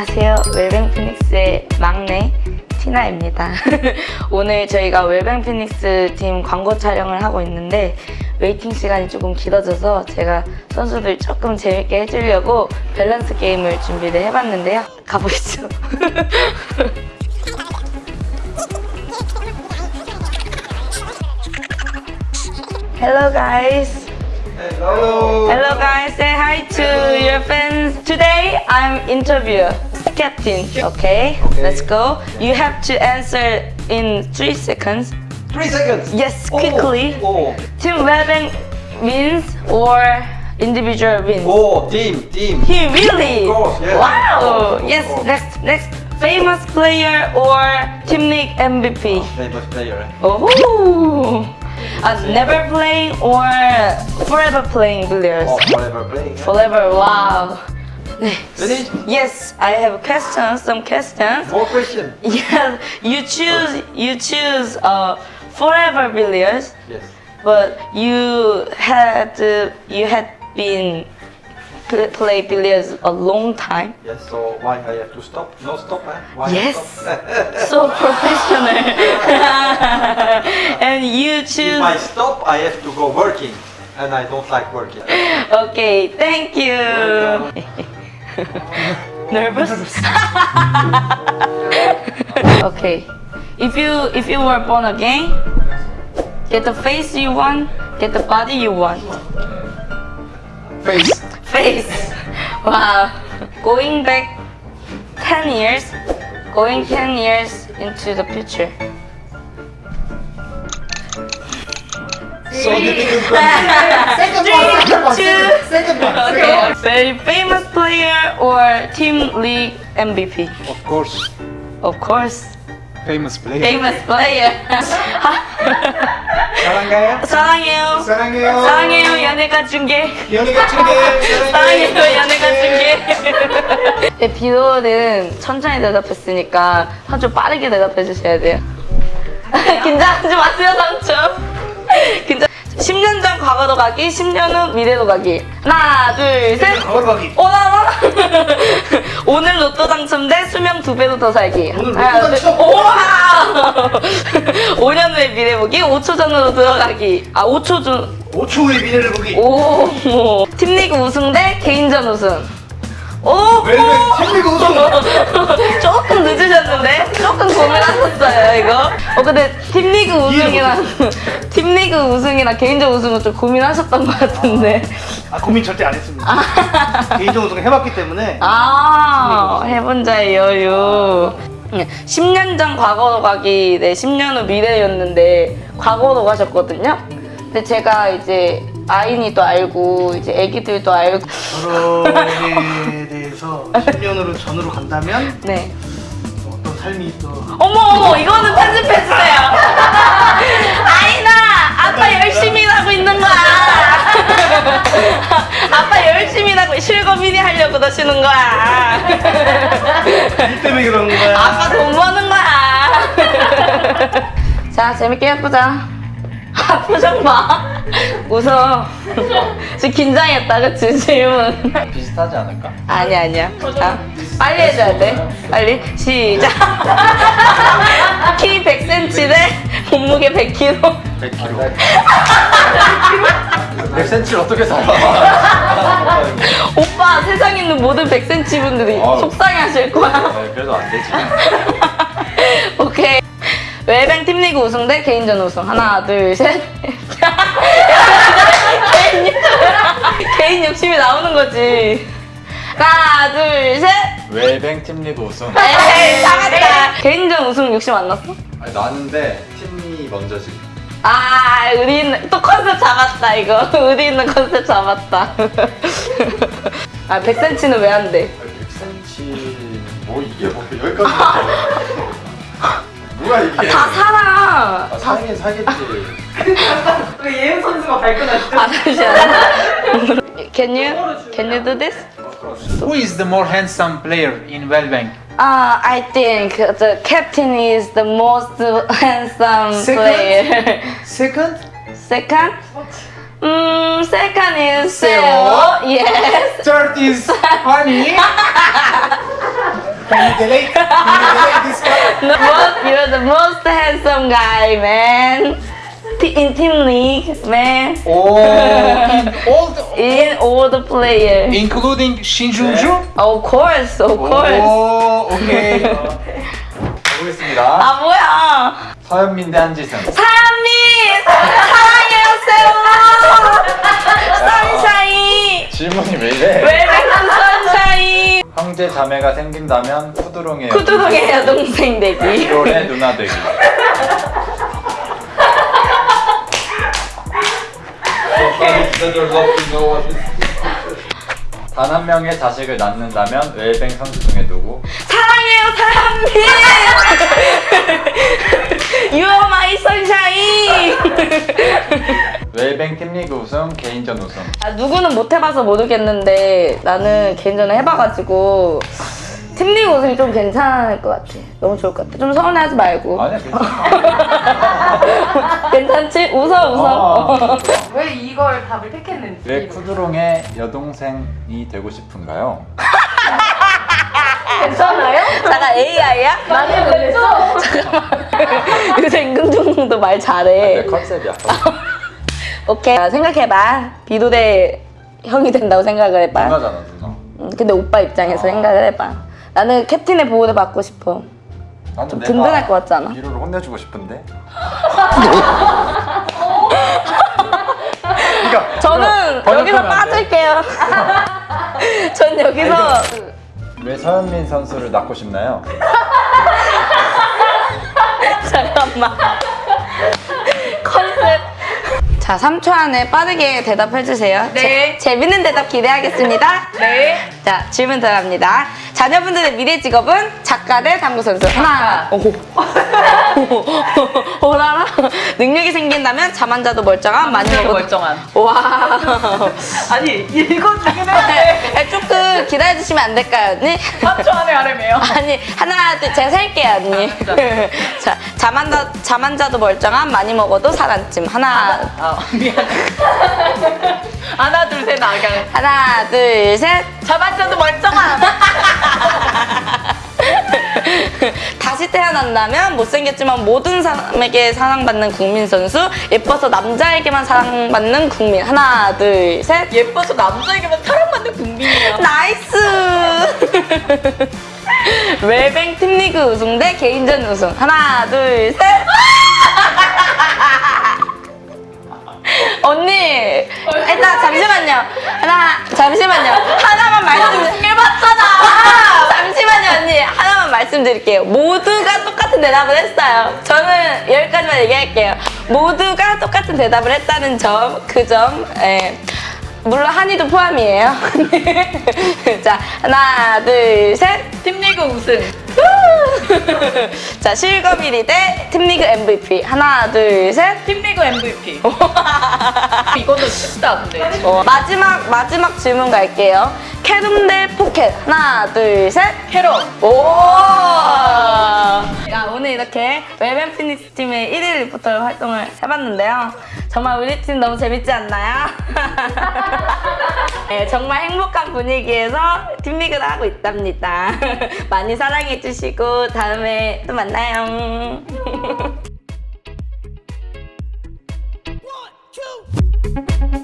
안녕하세요. 웰뱅 피닉스의 막내 티나입니다. 오늘 저희가 웰뱅 피닉스 팀 광고 촬영을 하고 있는데 waiting 시간이 조금 길어져서 제가 선수들 조금 재밌게 해주려고 밸런스 게임을 준비를 해봤는데요. 가보시죠. Hello guys. Hello. Hello guys, say hi to your fans. Today I'm interview captain. Okay, Okay. let's go. You have to answer in three seconds. Three seconds. Yes, Oh, quickly. Oh, Team Webben wins or individual wins? oh, team, team. He really? Of course, yes. Wow. Of Yes. course. Next, next. Famous player or Team League MVP? Famous player. eh? Oh. Uh, never playing or forever playing billiards? Oh, forever playing. eh? Forever, wow. 네. Ready? Yes, I have questions, some questions. More questions? Yes, you choose, you choose uh, forever billiards, Yes. but you had, uh, you had been pl- play billiards a long time. Yes. So why I have to stop? No stop, eh? Why Yes. stop? So professional. and you choose... if. I stop, I have to go working, and I don't like working. Okay, thank you. Nervous? okay. If you if you were born again, get the face you want, get the body you want. Face. Face. Wow. Going back 10 years, going 10 years into the future. So difficult. Second one, second one, two, second one, Very famous player or team league MVP? Of course, Of course, famous player. famous player. 사랑해요. 사랑해요. 사랑해요. 사랑해요. 연예가 중계. 연예가 중계. 사랑해요. 연예가 중계. 네, 비로는 천천히 대답했으니까 좀 빠르게 대답해 주셔야 돼요. 긴장하지 마세요, 상처. 긴장. 10년 전 과거로 가기, 10년 후 미래로 가기. 하나, 둘, 셋. 과거로 가기. 오나나? 오늘 로또 당첨돼 수명 두 배로 더 살기. 오늘 로또 당첨! 우와! 5년 후에 미래 보기, 5초 전으로 들어가기. 아, 5초 전. 5초 후에 미래를 보기. 오, 팀리그 우승 대 개인전 우승. 오, 왜, 왜, 팀리그 우승! 조금 늦으셨는데? 조금 고민하셨어요, 이거. 어, 근데 팀리그 우승이랑, 팀리그 우승이랑 개인전 우승은 좀 고민하셨던 것 같은데. 아, 고민 절대 안 했습니다. 개인적 우승을 해봤기 때문에. 아, 해본 자의 여유. 10년 전 과거로 가기, 네, 10년 후 미래였는데, 과거로 가셨거든요? 근데 제가 이제 아인이도 알고, 이제 애기들도 알고, 결혼에 대해서 10년으로 전으로 간다면 네. 삶이 또. 어머, 어머, 이거는 편집해주세요. 아인아, 아빠 열심히 일하고 있는 거야. 아빠 열심히 일하고 실거미니 하려고 너시는 거야. 일 때문에 그러는 거야. 아빠 돈 버는 거야. 자, 재밌게 해보자. 아, 표정 봐. 웃어. 지금 긴장했다, 그치? 질문. 비슷하지 않을까? 아니, 아니야. 자, 빨리 해줘야 돼. 빨리. 시작. 키 100cm 대 몸무게 100kg. 100kg. 100cm를 어떻게 살아? 오빠, 세상에 있는 모든 100cm 분들이 아유. 속상해 하실 거야. 네, 그래도 안 되지. 웰뱅 팀리그 우승 대 개인전 우승. 하나, 둘, 셋. 개인, 욕- 개인 욕심이 나오는 거지. 하나, 둘, 셋. 웰뱅 팀리그 우승. 에이, 잡았다. 개인전 우승 욕심 안 났어? 아니, 나는데 팀이 먼저지. 아, 의리 있는, 또 컨셉 잡았다, 이거. 의리 있는 컨셉 잡았다. 아, 100cm는 왜 안 돼? 100cm 뭐 이게 뭐 여기까지 뭐야 이게 다 살아. 아, 살긴 살겠지 예은 선수가 발끈하시죠? 아, 잠시만. Can you, can you do this? Who is the more handsome player in Wellbank? Uh, I think the captain is the most handsome Second? player. Second? Second? Mm, second is Seo? Seo. Yes. Third is Honey. Can you delete? Can you delete this guy? The most, you're the most handsome guy, man. T- In team league, man. Oh, in all the... In all the players. Including Shinjuju? Of course, of course. 오, 오케이. 가보겠습니다. 아 뭐야? 서현민 대 한지승. 사람이 사랑해요, 자매가 생긴다면 쿠드롱의 쿠두동의 여동생 되기. 1월의 누나 되기. 단 한 명의 자식을 낳는다면 웰뱅 선수 중에 누구? 사랑해요, 사람이. You are my sunshine. 웰뱅 팀리그 우승, 개인전 우승. 아, 누구는 못 해봐서 모르겠는데 나는 개인전에 해봐가지고 팀리그 우승이 좀 괜찮을 것 같아. 너무 좋을 것 같아. 좀 서운해하지 말고. 아니야 괜찮아. 괜찮지? 웃어 웃어. 어. 왜 이걸 답을 택했는지. 왜 쿠드롱의 여동생이 되고 싶은가요? 괜찮아요? 잠깐 AI야? 나는 그랬어. 요새 임금중도 말내 잘해. 컨셉이야. 오케이 자, 생각해봐. 비도대 형이 된다고 생각을 해봐. 누나잖아 누나. 음, 근데 오빠 입장에서 생각을 해봐. 나는 캡틴의 보호를 받고 싶어. 나는 좀 든든할 것 같지 않아? 미로를 혼내주고 싶은데. 그러니까 저는 여기서. 빠질게요. 전 여기서 왜 서현민 선수를 낳고 싶나요? 잠깐만. 자, 3초 안에 빠르게 대답해주세요. 네. 재, 재밌는 대답 기대하겠습니다. 네. 자, 질문 들어갑니다. 자녀분들의 미래 직업은 작가 대 당구 선수. 하나. 오호. 오라라. 능력이 생긴다면 잠안 자도 멀쩡한 먹어도 멀쩡한. 와. 아니 읽어주긴 네, 조금 기다려주시면 안 될까요, 언니? 3초 안에 하래매요. 아니 하나 둘 제가 셀게요 언니 자 잠안 자 잠안 자도 멀쩡한 많이 먹어도 살 안 찜 하나 아 미안해. 하나 둘셋 나경. 하나 둘셋 자반자도 멀쩡한. 태어난다면 못생겼지만 모든 사람에게 사랑받는 국민 선수 예뻐서 남자에게만 사랑받는 국민. 하나 둘 셋. 예뻐서 남자에게만 사랑받는 국민이야. nice! 웰뱅 팀리그 우승 대 개인전 우승. 하나 둘 셋. 언니 일단 잠시만요. 하나 잠시만요. 하나만 말씀 해봤잖아. 잠시만요 언니. 하나만 말씀드릴게요. 모두가 똑같은 대답을 했어요. 저는 여기까지만 얘기할게요. 모두가 똑같은 대답을 했다는 점 그 점 예. 물론 한이도 포함이에요. 자 하나 둘 셋. 팀리그 우승. 자 실거미리 대 팀리그 MVP 하나 둘 셋. 팀리그 MVP. 이거는 쉽다 근데. 어, 마지막 마지막 질문 갈게요 carom 대 포켓 하나 둘셋 carom. 오! 야, 오늘 이렇게 웰뱅 피닉스 팀의 1일 리포터 활동을 해봤는데요. 정말 우리 팀 너무 재밌지 않나요? 네, 정말 행복한 분위기에서 팀리그를 하고 있답니다. 많이 사랑해주시고 다음에 또 만나요. One, two.